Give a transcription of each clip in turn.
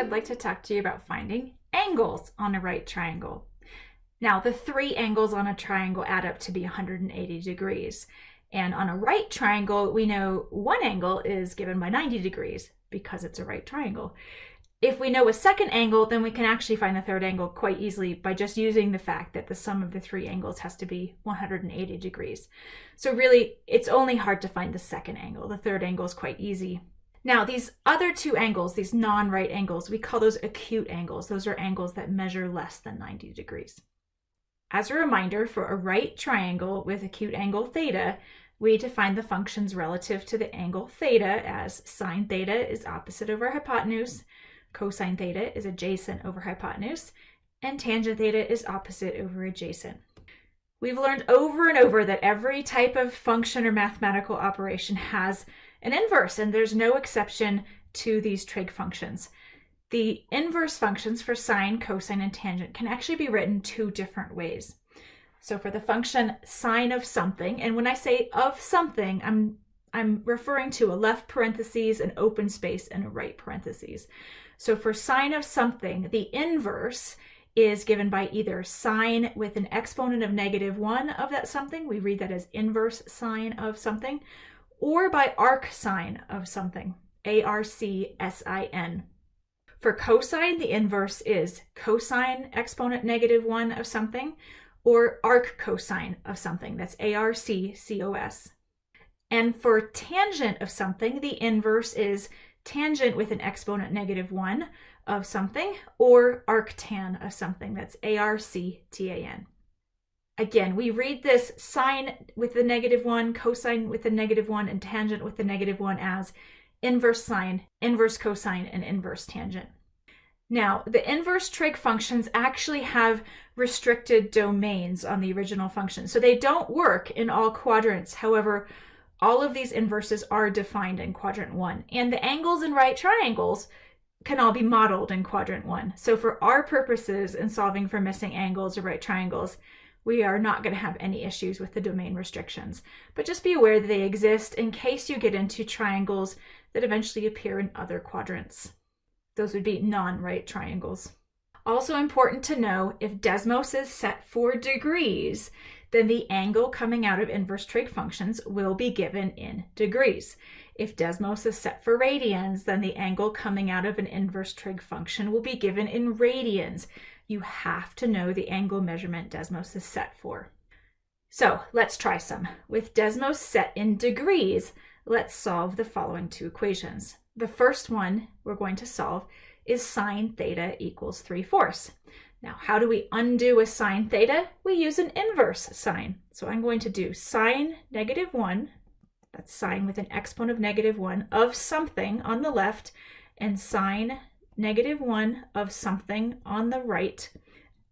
I'd like to talk to you about finding angles on a right triangle. Now, the three angles on a triangle add up to be 180 degrees. And on a right triangle, we know one angle is given by 90 degrees because it's a right triangle. If we know a second angle, then we can actually find the third angle quite easily by just using the fact that the sum of the three angles has to be 180 degrees. So really, it's only hard to find the second angle. The third angle is quite easy. Now, these other two angles, these non-right angles, we call those acute angles. Those are angles that measure less than 90 degrees. As a reminder, for a right triangle with acute angle theta, we define the functions relative to the angle theta as sine theta is opposite over hypotenuse, cosine theta is adjacent over hypotenuse, and tangent theta is opposite over adjacent. We've learned over and over that every type of function or mathematical operation has an inverse, and there's no exception to these trig functions. The inverse functions for sine, cosine, and tangent can actually be written two different ways. So for the function sine of something, and when I say of something, I'm I'm referring to a left parentheses, an open space, and a right parentheses. So for sine of something, the inverse is given by either sine with an exponent of negative 1 of that something, we read that as inverse sine of something, or by arc sine of something, A-R-C-S-I-N. For cosine, the inverse is cosine exponent negative 1 of something, or arc cosine of something, that's A-R-C-C-O-S. And for tangent of something, the inverse is tangent with an exponent negative 1 of something, or arctan of something, that's A-R-C-T-A-N. Again, we read this sine with the negative 1, cosine with the negative 1, and tangent with the negative 1 as inverse sine, inverse cosine, and inverse tangent. Now, the inverse trig functions actually have restricted domains on the original function, so they don't work in all quadrants. However, all of these inverses are defined in quadrant 1, and the angles in right triangles can all be modeled in quadrant 1. So for our purposes in solving for missing angles or right triangles, we are not going to have any issues with the domain restrictions. But just be aware that they exist in case you get into triangles that eventually appear in other quadrants. Those would be non-right triangles. Also important to know, if Desmos is set for degrees, then the angle coming out of inverse trig functions will be given in degrees. If Desmos is set for radians, then the angle coming out of an inverse trig function will be given in radians you have to know the angle measurement Desmos is set for. So let's try some. With Desmos set in degrees, let's solve the following two equations. The first one we're going to solve is sine theta equals 3 fourths. Now, how do we undo a sine theta? We use an inverse sine. So I'm going to do sine negative 1, that's sine with an exponent of negative 1, of something on the left, and sine negative 1 of something on the right.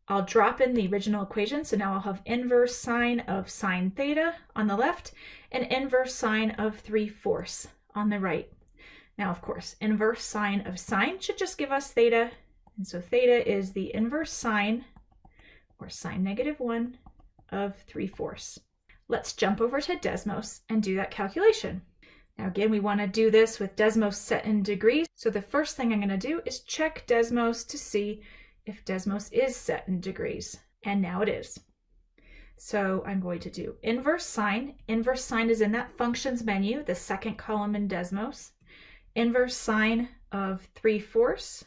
I'll drop in the original equation, so now I'll have inverse sine of sine theta on the left and inverse sine of 3 fourths on the right. Now, of course, inverse sine of sine should just give us theta, and so theta is the inverse sine, or sine negative 1, of 3 fourths. Let's jump over to Desmos and do that calculation. Now again, we want to do this with Desmos set in degrees. So the first thing I'm going to do is check Desmos to see if Desmos is set in degrees. And now it is. So I'm going to do inverse sine. Inverse sine is in that functions menu, the second column in Desmos. Inverse sine of 3 fourths,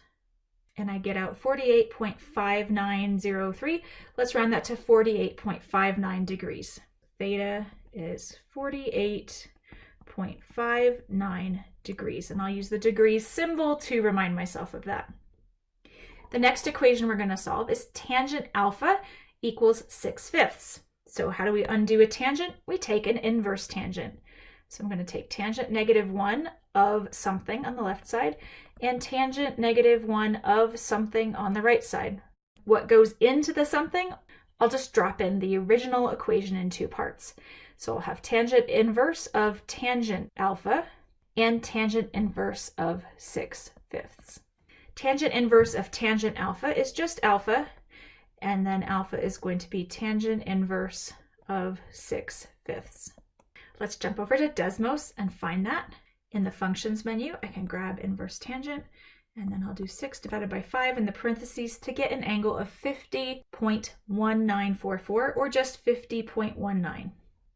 and I get out 48.5903. Let's round that to 48.59 degrees. Theta is 48 0.59 degrees. And I'll use the degrees symbol to remind myself of that. The next equation we're going to solve is tangent alpha equals 6 fifths. So how do we undo a tangent? We take an inverse tangent. So I'm going to take tangent negative 1 of something on the left side and tangent negative 1 of something on the right side. What goes into the something? I'll just drop in the original equation in two parts. So we'll have tangent inverse of tangent alpha and tangent inverse of 6 fifths. Tangent inverse of tangent alpha is just alpha, and then alpha is going to be tangent inverse of 6 fifths. Let's jump over to Desmos and find that. In the functions menu, I can grab inverse tangent And then I'll do 6 divided by 5 in the parentheses to get an angle of 50.1944 or just 50.19.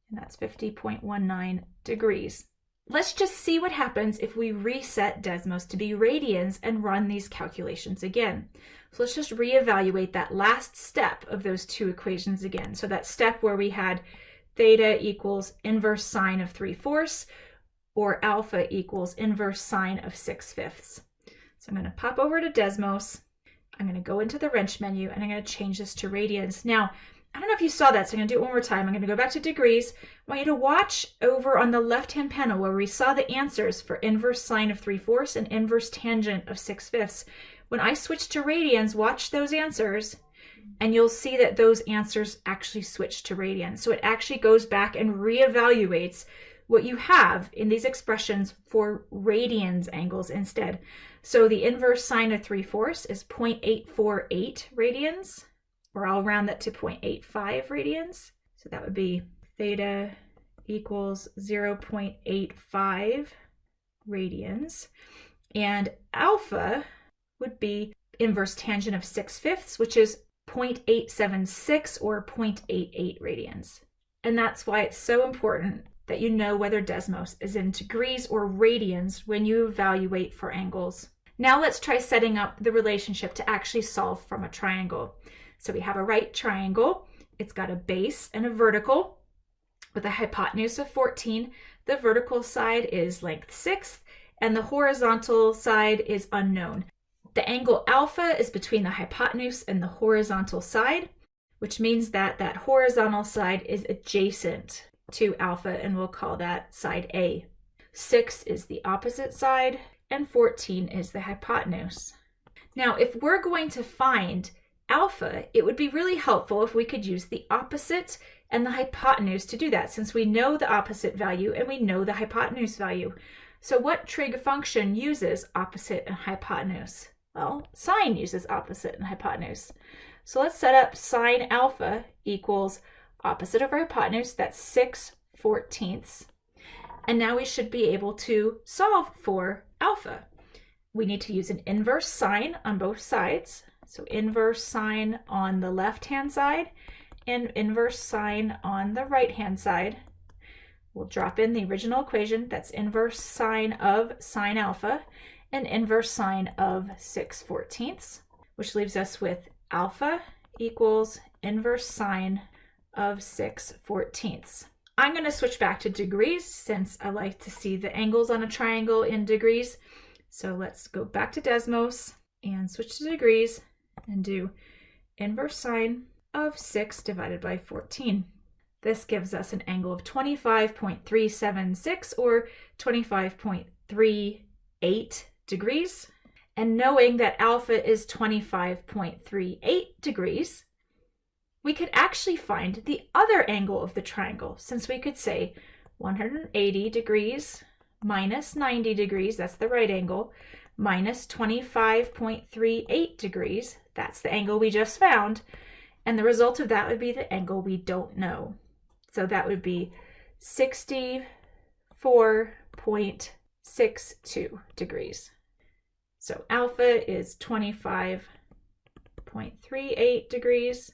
And that's 50.19 degrees. Let's just see what happens if we reset Desmos to be radians and run these calculations again. So let's just reevaluate that last step of those two equations again. So that step where we had theta equals inverse sine of 3 fourths or alpha equals inverse sine of 6 fifths. So I'm going to pop over to Desmos. I'm going to go into the wrench menu and I'm going to change this to radians. Now, I don't know if you saw that, so I'm going to do it one more time. I'm going to go back to degrees. I want you to watch over on the left-hand panel where we saw the answers for inverse sine of 3 fourths and inverse tangent of 6 fifths. When I switch to radians, watch those answers, and you'll see that those answers actually switch to radians. So it actually goes back and reevaluates what you have in these expressions for radians angles instead. So the inverse sine of 3 fourths is 0.848 radians or I'll round that to 0.85 radians. So that would be theta equals 0.85 radians. And alpha would be inverse tangent of 6 fifths, which is 0.876 or 0.88 radians. And that's why it's so important that you know whether Desmos is in degrees or radians when you evaluate for angles. Now let's try setting up the relationship to actually solve from a triangle. So we have a right triangle. It's got a base and a vertical with a hypotenuse of 14. The vertical side is length 6 and the horizontal side is unknown. The angle alpha is between the hypotenuse and the horizontal side, which means that that horizontal side is adjacent to alpha and we'll call that side A. 6 is the opposite side and 14 is the hypotenuse. Now, if we're going to find alpha, it would be really helpful if we could use the opposite and the hypotenuse to do that since we know the opposite value and we know the hypotenuse value. So what trig function uses opposite and hypotenuse? Well, sine uses opposite and hypotenuse. So let's set up sine alpha equals opposite of our hypotenuse, that's 6 fourteenths. And now we should be able to solve for alpha. We need to use an inverse sine on both sides. So inverse sine on the left-hand side and inverse sine on the right-hand side. We'll drop in the original equation, that's inverse sine of sine alpha and inverse sine of 6 fourteenths, which leaves us with alpha equals inverse sine of 6 fourteenths. I'm going to switch back to degrees since I like to see the angles on a triangle in degrees. So let's go back to Desmos and switch to degrees and do inverse sine of 6 divided by 14. This gives us an angle of 25.376 or 25.38 degrees. And knowing that alpha is 25.38 degrees, we could actually find the other angle of the triangle since we could say 180 degrees minus 90 degrees, that's the right angle, minus 25.38 degrees, that's the angle we just found. And the result of that would be the angle we don't know. So that would be 64.62 degrees. So alpha is 25.38 degrees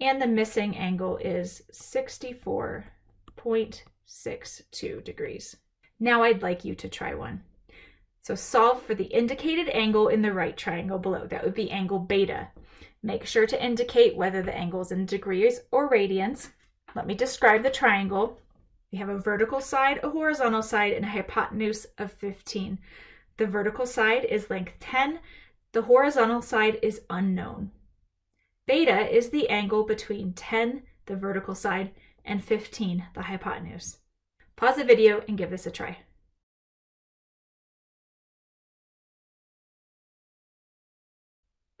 and the missing angle is 64.62 degrees. Now I'd like you to try one. So solve for the indicated angle in the right triangle below. That would be angle beta. Make sure to indicate whether the angle is in degrees or radians. Let me describe the triangle. We have a vertical side, a horizontal side, and a hypotenuse of 15. The vertical side is length 10. The horizontal side is unknown. Beta is the angle between 10, the vertical side, and 15, the hypotenuse. Pause the video and give this a try.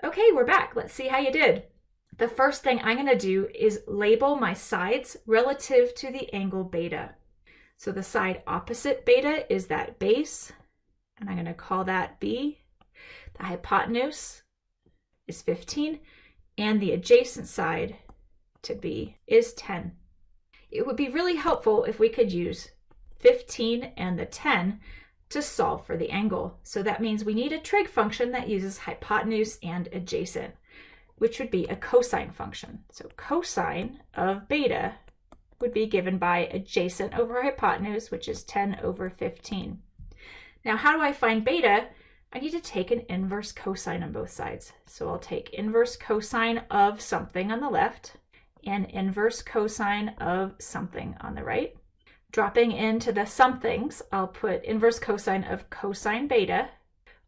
Okay, we're back. Let's see how you did. The first thing I'm going to do is label my sides relative to the angle beta. So the side opposite beta is that base, and I'm going to call that B. The hypotenuse is 15, and the adjacent side to B is 10. It would be really helpful if we could use 15 and the 10 to solve for the angle. So that means we need a trig function that uses hypotenuse and adjacent, which would be a cosine function. So cosine of beta would be given by adjacent over hypotenuse, which is 10 over 15. Now, how do I find beta? I need to take an inverse cosine on both sides. So I'll take inverse cosine of something on the left and inverse cosine of something on the right. Dropping into the somethings, I'll put inverse cosine of cosine beta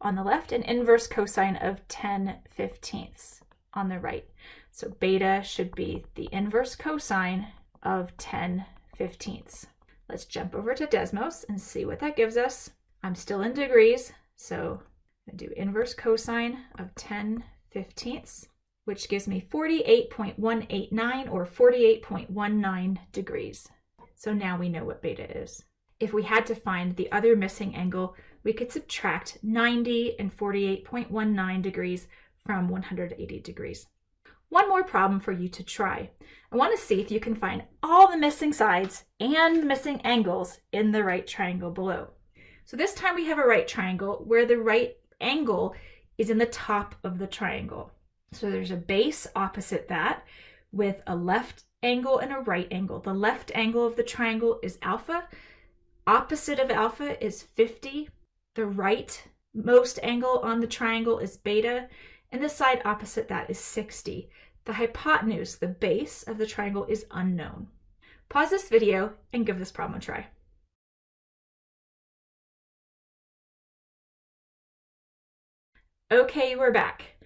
on the left and inverse cosine of 10 fifteenths on the right. So beta should be the inverse cosine of 10 fifteenths. Let's jump over to Desmos and see what that gives us. I'm still in degrees, so to do inverse cosine of 10 fifteenths, which gives me 48.189 or 48.19 degrees. So now we know what beta is. If we had to find the other missing angle, we could subtract 90 and 48.19 degrees from 180 degrees. One more problem for you to try. I want to see if you can find all the missing sides and missing angles in the right triangle below. So this time we have a right triangle where the right angle is in the top of the triangle. So there's a base opposite that with a left angle and a right angle. The left angle of the triangle is alpha. Opposite of alpha is 50. The right most angle on the triangle is beta. And the side opposite that is 60. The hypotenuse, the base of the triangle, is unknown. Pause this video and give this problem a try. Okay, we're back.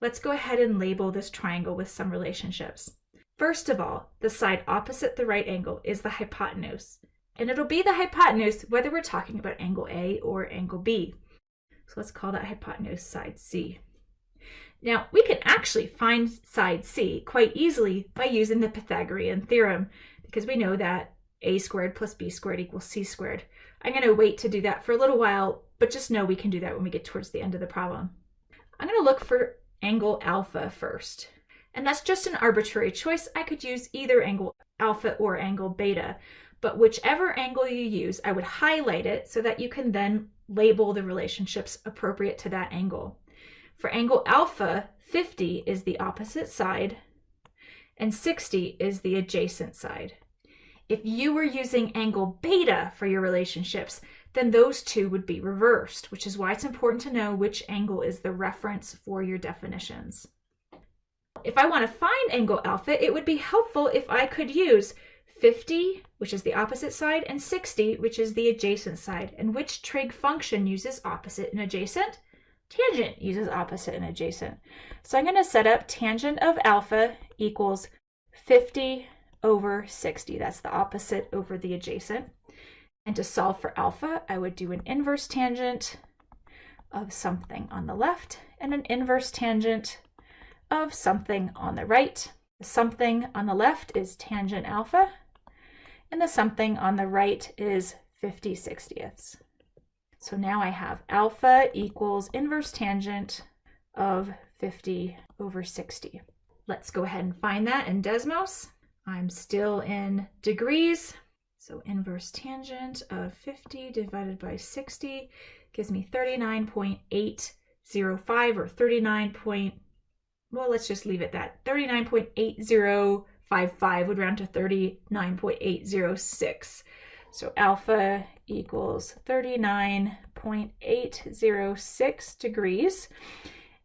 Let's go ahead and label this triangle with some relationships. First of all, the side opposite the right angle is the hypotenuse. And it'll be the hypotenuse whether we're talking about angle A or angle B. So let's call that hypotenuse side C. Now, we can actually find side C quite easily by using the Pythagorean theorem because we know that a squared plus b squared equals c squared. I'm going to wait to do that for a little while, but just know we can do that when we get towards the end of the problem. I'm going to look for angle alpha first. And that's just an arbitrary choice. I could use either angle alpha or angle beta, but whichever angle you use, I would highlight it so that you can then label the relationships appropriate to that angle. For angle alpha, 50 is the opposite side and 60 is the adjacent side. If you were using angle beta for your relationships, then those two would be reversed, which is why it's important to know which angle is the reference for your definitions. If I want to find angle alpha, it would be helpful if I could use 50, which is the opposite side, and 60, which is the adjacent side. And which trig function uses opposite and adjacent? Tangent uses opposite and adjacent. So I'm going to set up tangent of alpha equals 50 over 60. That's the opposite over the adjacent. And to solve for alpha, I would do an inverse tangent of something on the left and an inverse tangent of something on the right. The something on the left is tangent alpha, and the something on the right is 50 sixtieths. So now I have alpha equals inverse tangent of 50 over 60. Let's go ahead and find that in Desmos. I'm still in degrees. So inverse tangent of 50 divided by 60 gives me 39.805 or 39 well, let's just leave it that. 39.8055 would round to 39.806. So alpha equals 39.806 degrees.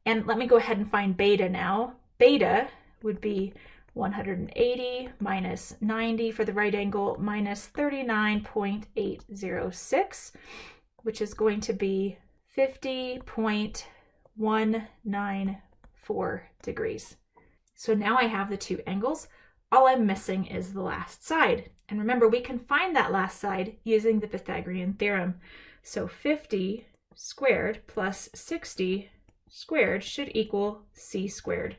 And let me go ahead and find beta now. Beta would be 180 minus 90 for the right angle minus 39.806, which is going to be 50.19 4 degrees. So now I have the two angles. All I'm missing is the last side. And remember, we can find that last side using the Pythagorean theorem. So 50 squared plus 60 squared should equal c squared.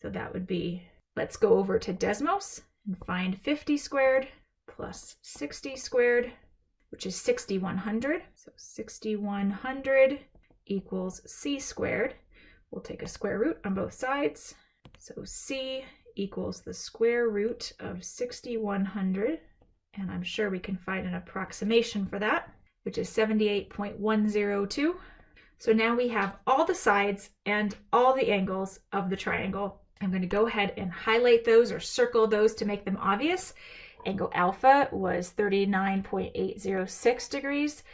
So that would be, let's go over to Desmos and find 50 squared plus 60 squared, which is 6100. So 6100 equals c squared. We'll take a square root on both sides. So C equals the square root of 6100. And I'm sure we can find an approximation for that. which is 78.102. So now we have all the sides and all the angles of the triangle. I'm going to go ahead and highlight those or circle those to make them obvious. Angle alpha was 39.806 degrees.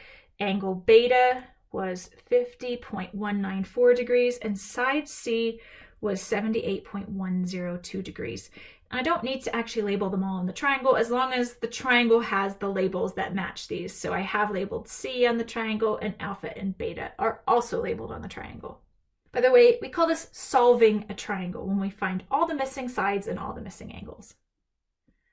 Angle beta was 50.194 degrees. And side C was 78.102 degrees. I don't need to actually label them all in the triangle as long as the triangle has the labels that match these. So I have labeled C on the triangle and alpha and beta are also labeled on the triangle. By the way, we call this solving a triangle when we find all the missing sides and all the missing angles.